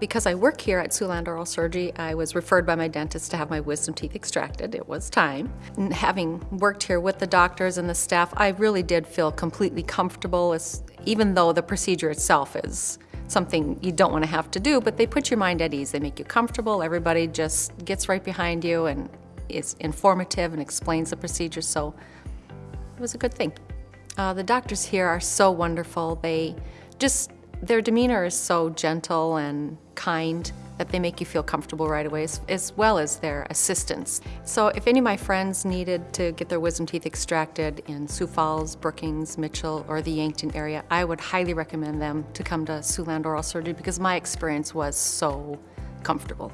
Because I work here at Siouxland Oral Surgery, I was referred by my dentist to have my wisdom teeth extracted. It was time. And having worked here with the doctors and the staff, I really did feel completely comfortable, even though the procedure itself is something you don't want to have to do, but they put your mind at ease. They make you comfortable. Everybody just gets right behind you and is informative and explains the procedure, so it was a good thing. Uh, the doctors here are so wonderful. They just, their demeanor is so gentle and kind that they make you feel comfortable right away, as, as, well as their assistants. So if any of my friends needed to get their wisdom teeth extracted in Sioux Falls, Brookings, Mitchell, or the Yankton area, I would highly recommend them to come to Siouxland Oral Surgery because my experience was so comfortable.